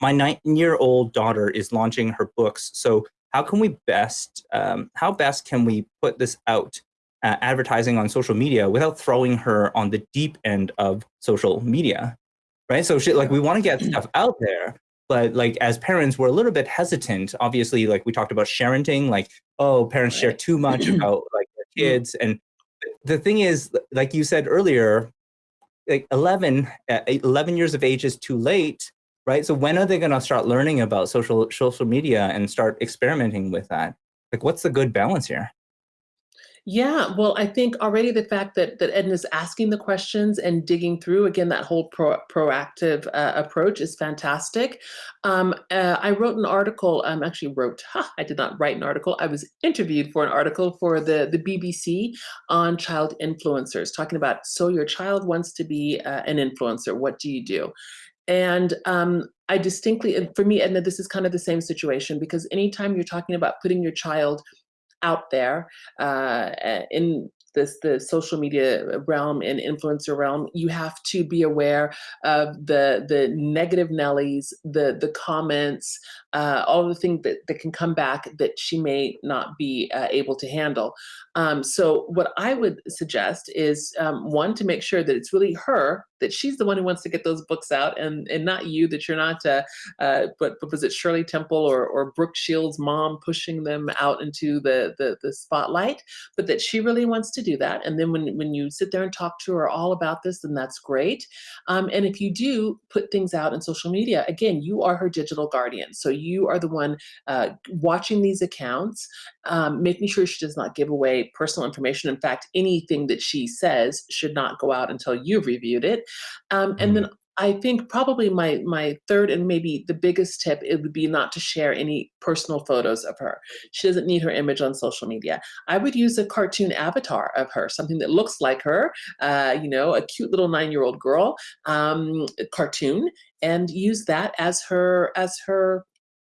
my nine-year-old daughter is launching her books. So how can we best, um, how best can we put this out, uh, advertising on social media without throwing her on the deep end of social media, right? So she, like we want to get stuff out there, but like as parents, we're a little bit hesitant. Obviously, like we talked about sharenting, like oh, parents right. share too much about like their kids, and the thing is, like you said earlier, like 11, uh, 11 years of age is too late right? So when are they going to start learning about social social media and start experimenting with that? Like, what's the good balance here? Yeah, well, I think already the fact that that Edna's asking the questions and digging through again that whole pro, proactive uh, approach is fantastic. Um, uh, I wrote an article. Um, actually wrote. Huh, I did not write an article. I was interviewed for an article for the the BBC on child influencers, talking about so your child wants to be uh, an influencer. What do you do? And um, I distinctly, for me, Edna, this is kind of the same situation because anytime you're talking about putting your child out there uh, in this the social media realm and influencer realm, you have to be aware of the the negative Nellies, the the comments, uh, all the things that, that can come back that she may not be uh, able to handle. Um, so what I would suggest is um, one to make sure that it's really her that she's the one who wants to get those books out and and not you that you're not uh, uh, but, but was it Shirley Temple or or Brooke Shields mom pushing them out into the, the the spotlight? But that she really wants to do that and then when when you sit there and talk to her all about this then that's great. Um, and if you do put things out in social media again you are her digital guardian so you are the one uh, watching these accounts um, making sure she does not give away personal information. In fact anything that she says should not go out until you've reviewed it um, and then mm. I think probably my my third and maybe the biggest tip it would be not to share any personal photos of her. She doesn't need her image on social media. I would use a cartoon avatar of her, something that looks like her, uh, you know, a cute little nine-year-old girl um, cartoon, and use that as her as her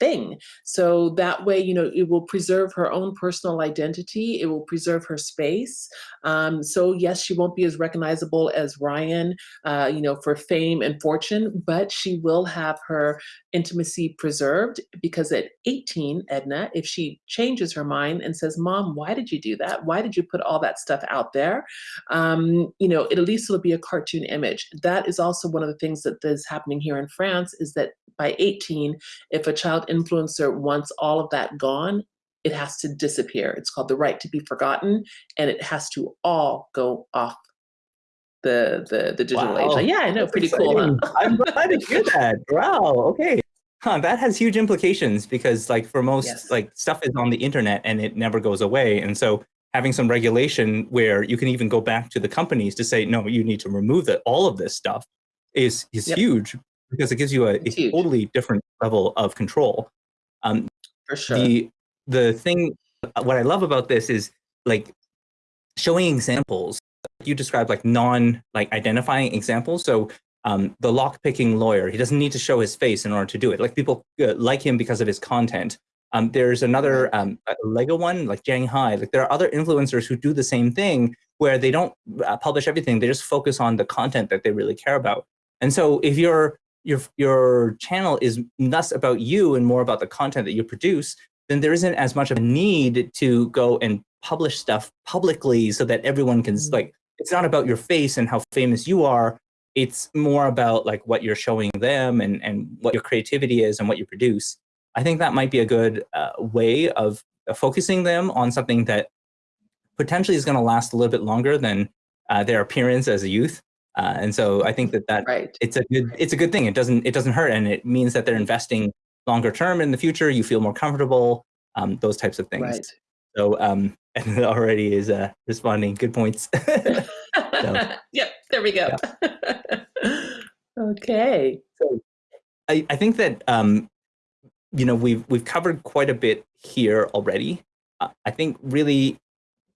thing. So that way, you know, it will preserve her own personal identity. It will preserve her space. Um, so yes, she won't be as recognizable as Ryan, uh, you know, for fame and fortune, but she will have her intimacy preserved because at 18, Edna, if she changes her mind and says, mom, why did you do that? Why did you put all that stuff out there? Um, you know, it, at least it'll be a cartoon image. That is also one of the things that is happening here in France is that by 18, if a child influencer wants all of that gone, it has to disappear. It's called the right to be forgotten, and it has to all go off the the, the digital wow. age. yeah, I know, pretty exciting. cool. Huh? I'm glad to hear that. Wow. Okay. Huh, that has huge implications because like for most yes. like stuff is on the internet and it never goes away. And so having some regulation where you can even go back to the companies to say, no, you need to remove that all of this stuff is is yep. huge because it gives you a, a totally different level of control. Um, For sure. The, the thing, what I love about this is like showing examples. You described like non like identifying examples. So um, the lock picking lawyer, he doesn't need to show his face in order to do it. Like people uh, like him because of his content. Um, there's another um, Lego one, like Jang Hai. Like there are other influencers who do the same thing where they don't uh, publish everything. They just focus on the content that they really care about. And so if you're your, your channel is less about you and more about the content that you produce, then there isn't as much of a need to go and publish stuff publicly so that everyone can, mm. like, it's not about your face and how famous you are. It's more about like what you're showing them and, and what your creativity is and what you produce. I think that might be a good uh, way of uh, focusing them on something that potentially is going to last a little bit longer than uh, their appearance as a youth. Uh, and so I think that that right. it's a good it's a good thing. It doesn't it doesn't hurt, and it means that they're investing longer term in the future. You feel more comfortable. Um, those types of things. Right. So um, and already is uh, responding. Good points. so, yep. There we go. Yeah. okay. So I I think that um, you know we've we've covered quite a bit here already. Uh, I think really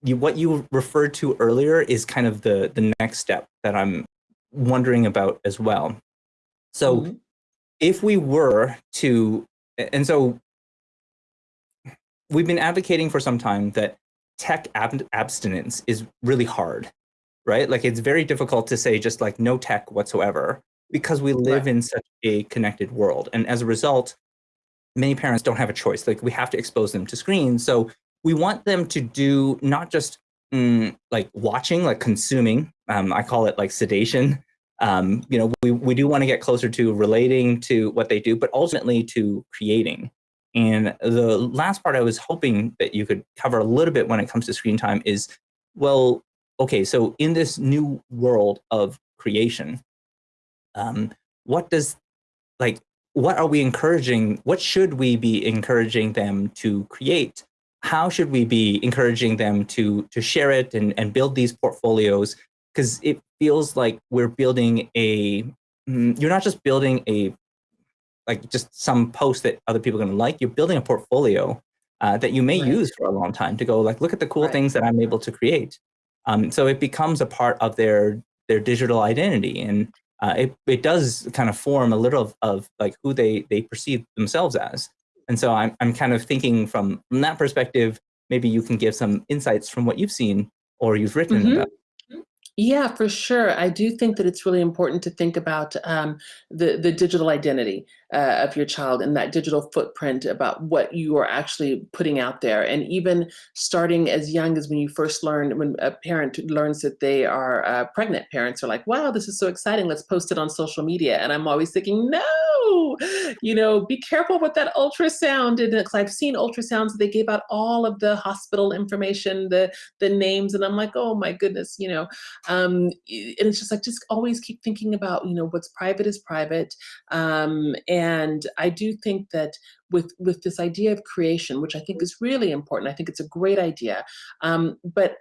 you, what you referred to earlier is kind of the, the next step that I'm wondering about as well. So mm -hmm. if we were to, and so we've been advocating for some time that tech ab abstinence is really hard, right? Like it's very difficult to say just like no tech whatsoever. because we live Right. in such a connected world. And as a result, many parents don't have a choice. Like we have to expose them to screens. So we want them to do not just mm, like watching, like consuming. Um, I call it like sedation. Um, you know, we, we do want to get closer to relating to what they do, but ultimately to creating. And the last part I was hoping that you could cover a little bit when it comes to screen time is, well, okay, so in this new world of creation, um, what does like what are we encouraging what should we be encouraging them to create how should we be encouraging them to to share it and, and build these portfolios because it feels like we're building a mm, you're not just building a like just some post that other people are going to like you're building a portfolio uh, that you may Right. use for a long time to go like look at the cool Right. things that i'm able to create um, so it becomes a part of their their digital identity and uh, it, it does kind of form a little of, of like who they they perceive themselves as and so I'm, I'm kind of thinking from from that perspective maybe you can give some insights from what you've seen or you've written Mhm. about Yeah, for sure. I do think that it's really important to think about um, the the digital identity uh, of your child and that digital footprint about what you are actually putting out there, and even starting as young as when you first learn, when a parent learns that they are uh, pregnant. Parents are like, "Wow, this is so exciting! Let's post it on social media." And I'm always thinking, "No, you know, be careful with that ultrasound." And because I've seen ultrasounds, they gave out all of the hospital information, the the names, and I'm like, "Oh my goodness," you know um, and it's just like just always keep thinking about you know what's private is private um, and i do think that with with this idea of creation which i think is really important i think it's a great idea um, but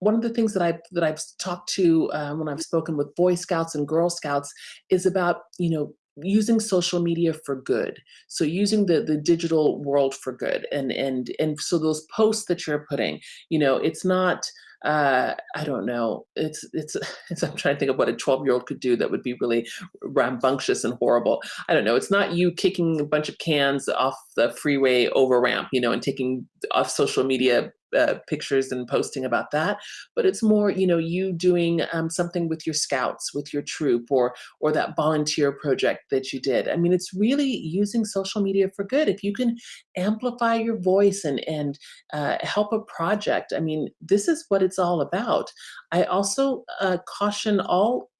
one of the things that I've that I've talked to uh, when I've spoken with Boy Scouts and Girl Scouts is about you know using social media for good. So using the the digital world for good, and and and so those posts that you're putting, you know, it's not uh i don't know it's it's, it's i'm trying to think of what a 12 year old could do that would be really rambunctious and horrible i don't know it's not you kicking a bunch of cans off the freeway over ramp you know and taking off social media uh, pictures and posting about that but it's more you know you doing um, something with your scouts with your troop or or that volunteer project that you did i mean it's really using social media for good if you can amplify your voice and and uh, help a project. I mean, this is what it's all about. I also uh, caution all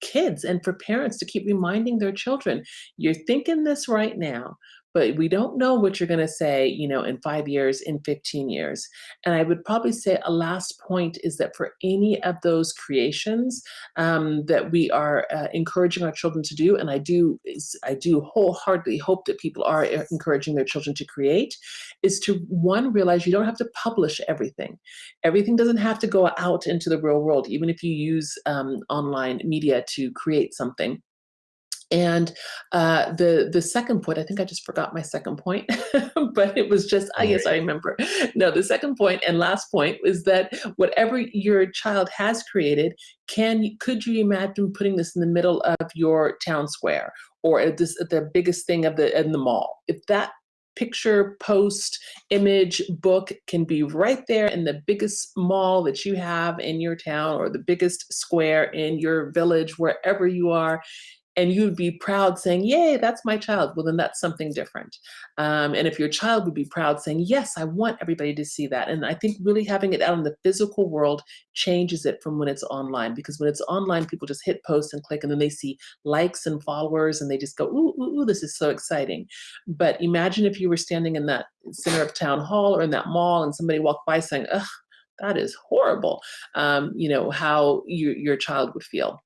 kids and for parents to keep reminding their children, you're thinking this right now, but we don't know what you're going to say, you know, in five years, in 15 years. And I would probably say a last point is that for any of those creations um, that we are uh, encouraging our children to do, and I do, I do wholeheartedly hope that people are encouraging their children to create, is to one realize you don't have to publish everything everything doesn't have to go out into the real world even if you use um, online media to create something and uh, the the second point, I think I just forgot my second point, but it was just I guess I remember. No, the second point and last point is that whatever your child has created, can could you imagine putting this in the middle of your town square or at this at the biggest thing of the in the mall? If that picture, post, image, book can be right there in the biggest mall that you have in your town or the biggest square in your village, wherever you are, and you'd be proud saying, Yay, that's my child. Well, then that's something different. Um, and if your child would be proud saying, Yes, I want everybody to see that. And I think really having it out in the physical world changes it from when it's online because when it's online, people just hit post and click and then they see likes and followers and they just go, Ooh, ooh, ooh this is so exciting. But imagine if you were standing in that center of town hall or in that mall and somebody walked by saying, Ugh, that is horrible. Um, you know, how you, your child would feel.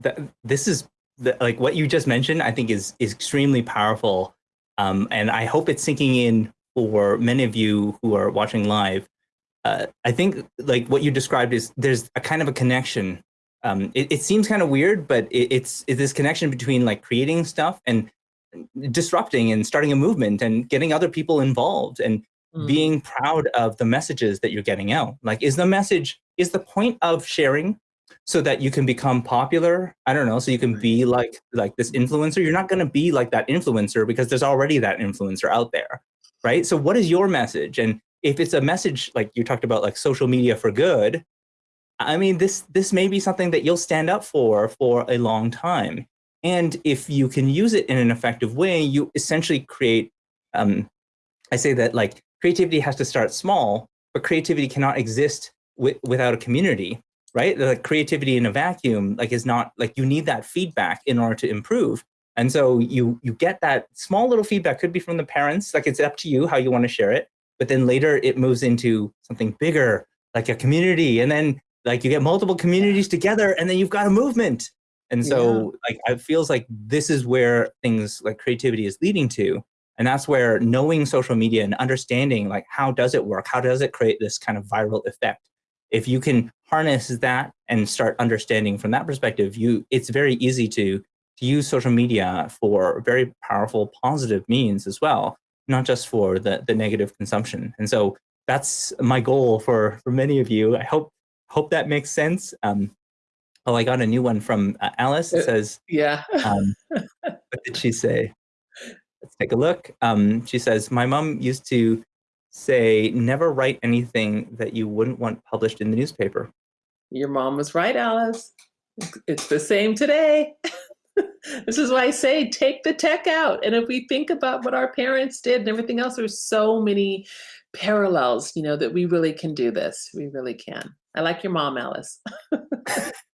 That this is the, like what you just mentioned i think is is extremely powerful. Um, and i hope it's sinking in for many of you who are watching live. Uh, i think like what you described is there's a kind of a connection. Um, it, it seems kind of weird but it, it's, it's this connection between like creating stuff and disrupting and starting a movement and getting other people involved and Mm. being proud of the messages that you're getting out. Like is the message is the point of sharing so that you can become popular i don't know so you can be like like this influencer you're not going to be like that influencer because there's already that influencer out there right so what is your message and if it's a message like you talked about like social media for good I mean, this this may be something that you'll stand up for for a long time. And if you can use it in an effective way, you essentially create. Um, I say that like creativity has to start small, but creativity cannot exist without a community, right? The creativity in a vacuum like is not like you need that feedback in order to improve. And so you you get that small little feedback could be from the parents, like it's up to you how you want to share it. But then later it moves into something bigger, like a community, and then like you get multiple communities together, and then you've got a movement. And so like it feels like this is where things like creativity is leading to. And that's where knowing social media and understanding like how does it work? How does it create this kind of viral effect? If you can harness that and start understanding from that perspective, you it's very easy to to use social media for very powerful positive means as well, not just for the, the negative consumption. And so that's my goal for, for many of you. I hope hope that makes sense. Um, oh, I got a new one from uh, Alice. It Uh, says, Yeah. um, what did she say? Let's take a look. Um, she says, my mom used to say, never write anything that you wouldn't want published in the newspaper. Your mom was right, Alice. It's- the same today. this is why I say take the tech out. And if we think about what our parents did and everything else, there's so many parallels, you know, that we really can do this. We really can. I like your mom, Alice.